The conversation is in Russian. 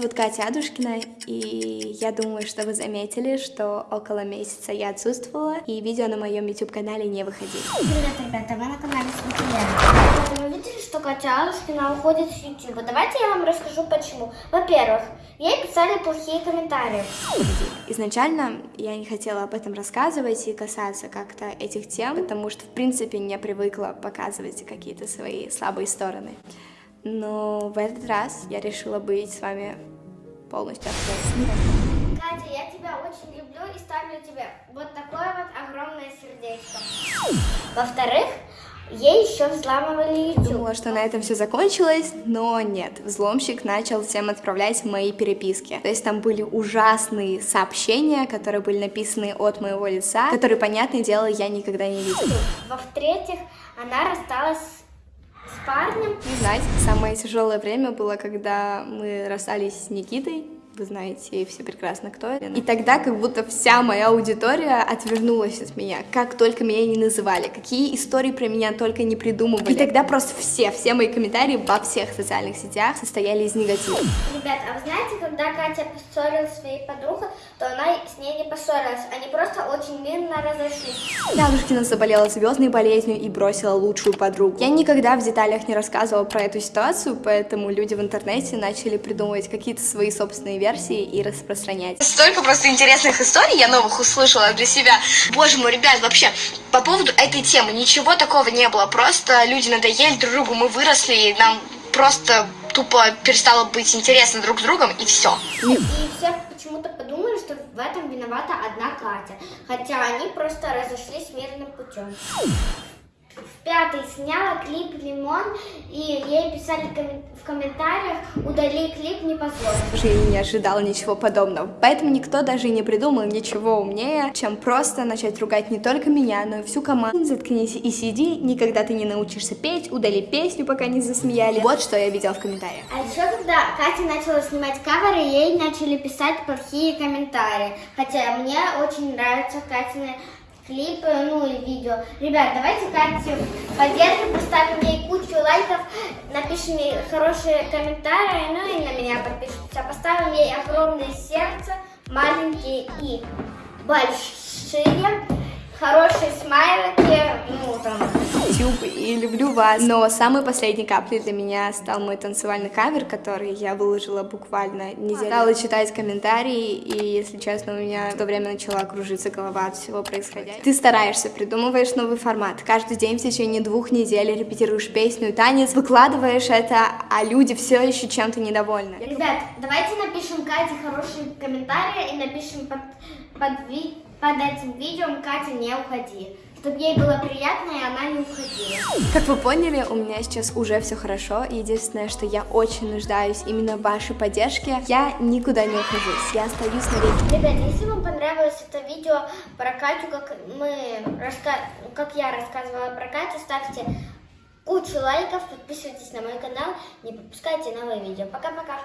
зовут Катя Адушкина, и я думаю, что вы заметили, что около месяца я отсутствовала, и видео на моем YouTube-канале не выходили. Привет, ребята, вы на канале Смотрия. Вы видели, что Катя Адушкина уходит с YouTube? Давайте я вам расскажу почему. Во-первых, ей писали плохие комментарии. Изначально я не хотела об этом рассказывать и касаться как-то этих тем, потому что, в принципе, не привыкла показывать какие-то свои слабые стороны. Но в этот раз я решила быть с вами полностью открытой. Катя, я тебя очень люблю и ставлю тебе вот такое вот огромное сердечко. Во-вторых, ей еще взламывали YouTube. Думала, что на этом все закончилось, но нет. Взломщик начал всем отправлять мои переписки. То есть там были ужасные сообщения, которые были написаны от моего лица, которые, понятное дело, я никогда не видела. Во-вретьих, она рассталась с парнем. Не знаете, самое тяжелое время было, когда мы расстались с Никитой. Вы знаете все прекрасно, кто это. И тогда как будто вся моя аудитория отвернулась от меня, как только меня не называли, какие истории про меня только не придумывали. И тогда просто все, все мои комментарии во всех социальных сетях состояли из негатива. Ребят, а вы знаете, когда Катя поссорилась с своей подругой, то она с ней не поссорилась, они просто очень мирно разошлись. Дядушкина заболела звездной болезнью и бросила лучшую подругу. Я никогда в деталях не рассказывала про эту ситуацию, поэтому люди в интернете начали придумывать какие-то свои собственные версии и распространять. Столько просто интересных историй я новых услышала для себя. Боже мой, ребят, вообще, по поводу этой темы ничего такого не было. Просто люди надоели друг другу, мы выросли, и нам просто тупо перестало быть интересно друг с другом, и все. И все почему-то подумали, что в этом виновата одна Катя. Хотя они просто разошлись мирным путем. В пятый сняла клип «Лимон», и ей писали в комментариях «Удали клип, не позволь». Уже и не ожидала ничего подобного. Поэтому никто даже и не придумал ничего умнее, чем просто начать ругать не только меня, но и всю команду. Заткнись и сиди, никогда ты не научишься петь, удали песню, пока не засмеяли. Вот что я видела в комментариях. А еще когда Катя начала снимать каверы, ей начали писать плохие комментарии. Хотя мне очень нравятся Катины клипы, ну и видео. Ребят, давайте Катю поддержим, поставим ей кучу лайков, напишем ей хорошие комментарии, ну и на меня подпишитесь. Поставим ей огромное сердце, маленькие и большие, хорошие смайлики, и люблю вас. Но самой последней каплей для меня стал мой танцевальный кавер, который я выложила буквально неделю. Стала читать комментарии, и, если честно, у меня в то время начала кружиться голова от всего происходящего. Ты стараешься, придумываешь новый формат. Каждый день в течение двух недель репетируешь песню и танец, выкладываешь это, а люди все еще чем-то недовольны. Ребят, давайте напишем Кате хорошие комментарии и напишем под, под, ви- под этим видео «Катя, не уходи», чтобы ей было приятно и она не уходила. Как вы поняли, у меня сейчас уже все хорошо. Единственное, что я очень нуждаюсь именно в вашей поддержке. Я никуда не ухожусь, я остаюсь навеки. Ребят, если вам понравилось это видео про Катю, как мы раска... как я рассказывала про Катю, ставьте кучу лайков, подписывайтесь на мой канал, не пропускайте новые видео. Пока-пока!